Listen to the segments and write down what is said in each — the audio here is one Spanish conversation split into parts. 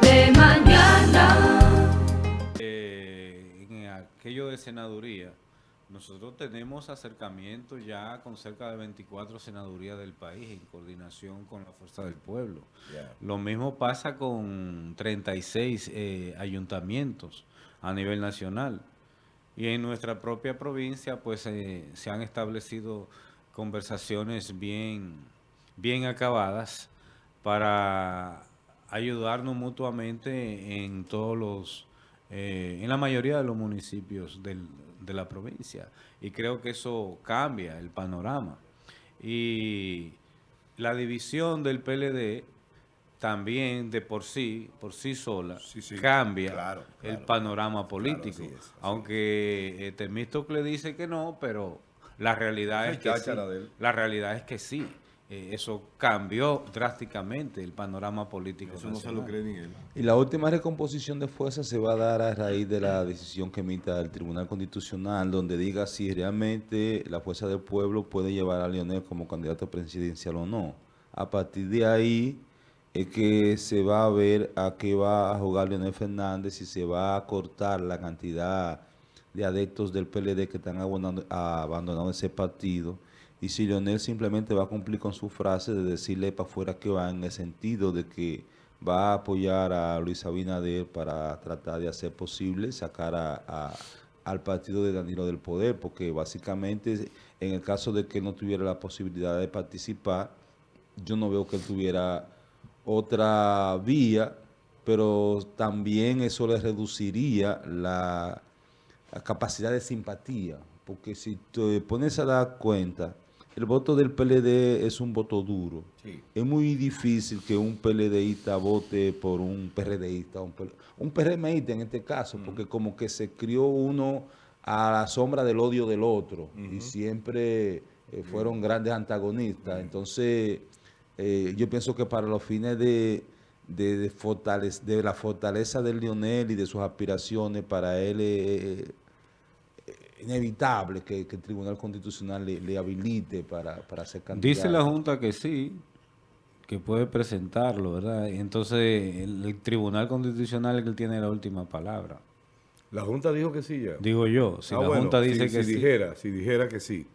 De mañana. Eh, en aquello de senaduría, nosotros tenemos acercamiento ya con cerca de 24 senadurías del país en coordinación con la Fuerza del Pueblo. Lo mismo pasa con 36 eh, ayuntamientos a nivel nacional. Y en nuestra propia provincia, pues eh, se han establecido conversaciones bien, bien acabadas para ayudarnos mutuamente en todos los, eh, en la mayoría de los municipios del- de la provincia. Y creo que eso cambia el panorama. Y la división del PLD también de por sí, por sí sola, Sí, sí, cambia claro, el panorama político. así es, así Aunque eh, Temístocle dice que no, pero la realidad es que sí. La realidad es que sí. Eh, eso cambió drásticamente el panorama político. Eso no se lo cree ni él. Y la última recomposición de fuerzas se va a dar a raíz de la decisión que emita el Tribunal Constitucional, donde diga si realmente la Fuerza del Pueblo puede llevar a Leonel como candidato presidencial o no. A partir de ahí es que se va a ver a qué va a jugar Leonel Fernández, si se va a cortar la cantidad de adeptos del PLD que están abandonando, abandonando ese partido. Y si Leonel simplemente va a cumplir con su frase de decirle para afuera que va en el sentido de que va a apoyar a Luis Abinader para tratar de hacer posible sacar a, al partido de Danilo del poder, porque básicamente en el caso de que no tuviera la posibilidad de participar, yo no veo que él tuviera otra vía, pero también eso le reduciría la capacidad de simpatía, porque si te pones a dar cuenta, el voto del PLD es un voto duro. Sí. Es muy difícil que un PLDista vote por un PRDista, un, PL un PRMista en este caso, porque como que se crió uno a la sombra del odio del otro y siempre eh, fueron grandes antagonistas. Entonces, eh, yo pienso que para los fines de, de, de fortalec- de la fortaleza del Lionel y de sus aspiraciones, para él es inevitable que, que el Tribunal Constitucional le, le habilite para, para ser candidato. Dice la Junta que sí, que puede presentarlo, ¿verdad? Y Entonces el, el Tribunal Constitucional es el que tiene la última palabra. La Junta dijo que sí ya. Digo yo, si Ah, la bueno, Junta dice si, que si sí. dijera, si dijera que sí.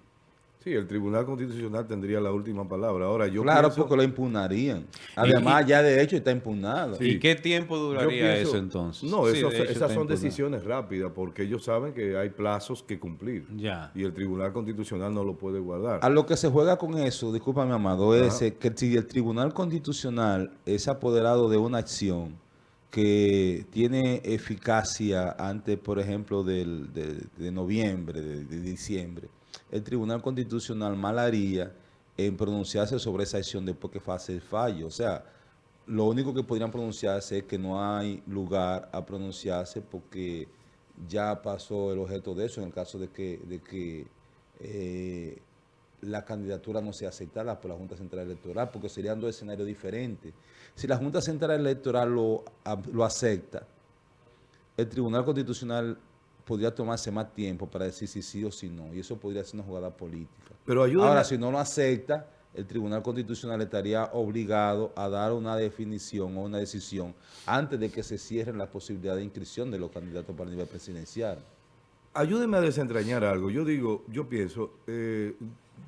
Sí, el Tribunal Constitucional tendría la última palabra. Ahora, yo claro, pienso- porque lo impugnarían. Además, ya de hecho está impugnado. Sí. ¿Y qué tiempo duraría pienso- eso entonces? No, Sí, eso- de esas son impugnado. decisiones rápidas porque ellos saben que hay plazos que cumplir. Ya. Y el Tribunal Constitucional no lo puede guardar. A lo que se juega con eso, discúlpame, Amado, es Ajá. eh, que si el Tribunal Constitucional es apoderado de una acción que tiene eficacia antes, por ejemplo, del, de, noviembre, de, diciembre, el Tribunal Constitucional mal haría en pronunciarse sobre esa acción después que hace el fallo. O sea, lo único que podrían pronunciarse es que no hay lugar a pronunciarse porque ya pasó el objeto de eso en el caso de que, de que eh, la candidatura no sea aceptada por la Junta Central Electoral, porque serían dos escenarios diferentes. Si la Junta Central Electoral lo, lo acepta, el Tribunal Constitucional podría tomarse más tiempo para decir si sí o si no, y eso podría ser una jugada política. Pero ayúdame. Ahora, si no lo acepta, el Tribunal Constitucional estaría obligado a dar una definición o una decisión antes de que se cierren las posibilidades de inscripción de los candidatos para el nivel presidencial. Ayúdeme a desentrañar algo. Yo digo, yo pienso, eh,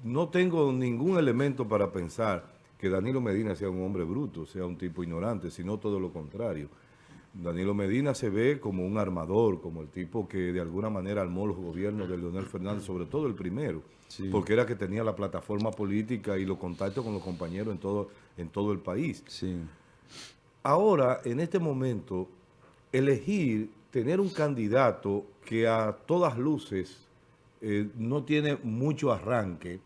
no tengo ningún elemento para pensar que Danilo Medina sea un hombre bruto, sea un tipo ignorante, sino todo lo contrario. Danilo Medina se ve como un armador, como el tipo que de alguna manera armó los gobiernos de Leonel Fernández, sobre todo el primero, Sí. porque era que tenía la plataforma política y los contactos con los compañeros en todo, en todo el país. Sí. Ahora, en este momento, elegir tener un candidato que a todas luces eh, no tiene mucho arranque,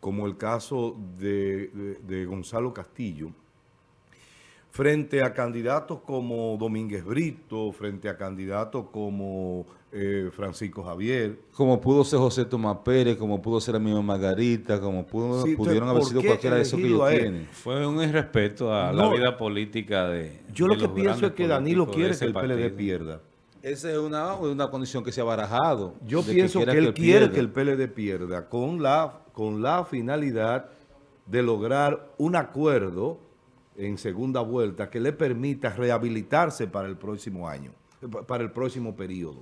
como el caso de, Gonzalo Castillo, frente a candidatos como Domínguez Brito, frente a candidatos como eh, Francisco Javier, Como pudo ser José Tomás Pérez, como pudo ser la misma Margarita, como pudo- Sí, pudieron entonces, haber ¿por sido cualquiera de esos que ellos tienen. Fue un irrespeto a la vida política de yo de lo que los pienso es que Danilo quiere que el PLD pierda. Esa es una, una condición que se ha barajado. Yo pienso que, él quiere pierda. que el PLD pierda con la, con la finalidad de lograr un acuerdo en segunda vuelta que le permita rehabilitarse para el próximo año, eh, pa- para el próximo periodo.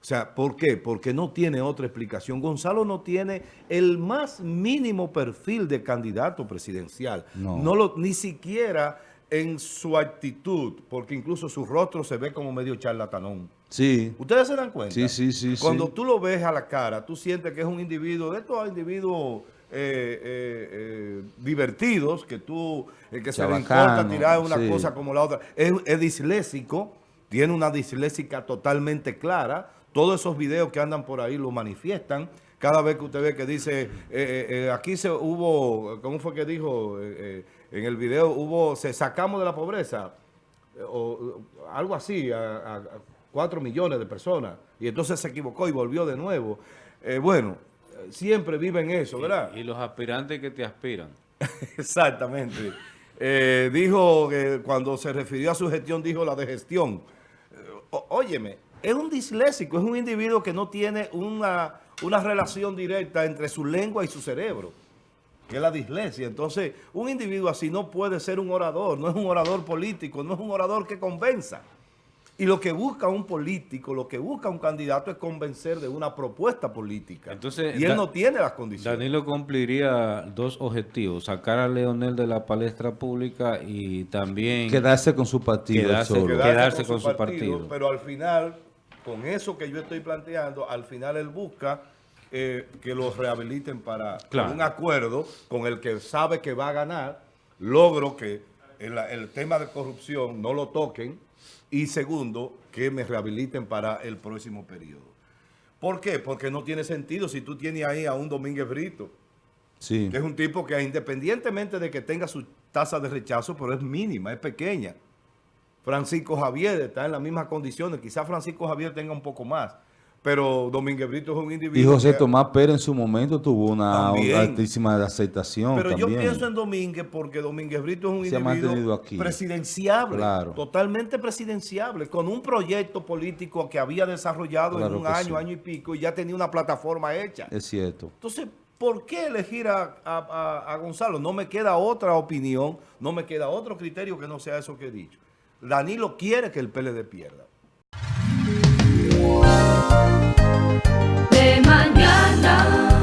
O sea, ¿por qué? Porque no tiene otra explicación. Gonzalo no tiene el más mínimo perfil de candidato presidencial. No. lo, ni siquiera en su actitud, porque incluso su rostro se ve como medio charlatanón. Sí, ¿Ustedes se dan cuenta? Sí, sí, sí, Cuando sí. tú lo ves a la cara, tú sientes que es un individuo, de estos individuos divertidos, que tú, el que se le importa tirar una sí. cosa como la otra. Es, es disléxico, tiene una disléxica totalmente clara. Todos esos videos que andan por ahí lo manifiestan. Cada vez que usted ve que dice, eh, eh, eh, aquí se hubo, ¿cómo fue que dijo? Eh, eh, en el video hubo, se sacamos de la pobreza eh, o algo así, a, a- a cuatro millones de personas. Y entonces se equivocó y volvió de nuevo. Eh, bueno, eh, siempre viven eso, ¿verdad? Y los aspirantes que te aspiran. Exactamente. Eh, dijo que cuando se refirió a su gestión, dijo la de gestión. Eh, óyeme, es un disléxico, es un individuo que no tiene una, una relación directa entre su lengua y su cerebro, que es la dislexia. Entonces, un individuo así no puede ser un orador, no es un orador político, no es un orador que convenza. Y lo que busca un político, lo que busca un candidato es convencer de una propuesta política. Entonces, y él Da- no tiene las condiciones. Danilo cumpliría dos objetivos, sacar a Leonel de la palestra pública y también... quedarse con su partido Quedarse- solo. quedarse quedarse con su partido. Pero al final, con eso que yo estoy planteando, al final él busca eh, que los rehabiliten para Claro. un acuerdo con el que sabe que va a ganar, logro que el, el tema de corrupción no lo toquen y segundo, que me rehabiliten para el próximo periodo. ¿Por qué? Porque no tiene sentido si tú tienes ahí a un Domínguez Brito, Sí. que es un tipo que independientemente de que tenga su tasa de rechazo, pero es mínima, es pequeña. Francisco Javier está en las mismas condiciones, quizás Francisco Javier tenga un poco más, pero Domínguez Brito es un Y individuo José que- Tomás Pérez en su momento tuvo una, altísima aceptación Pero yo pienso en Domínguez porque Domínguez Brito es un Se individuo aquí. presidenciable, Claro. totalmente presidenciable, con un proyecto político que había desarrollado Claro en un año, sí. año y pico, y ya tenía una plataforma hecha. Es cierto. Entonces, ¿por qué elegir a- a Gonzalo? No me queda otra opinión, no me queda otro criterio que no sea eso que he dicho. Danilo quiere que el PLD pierda. De mañana.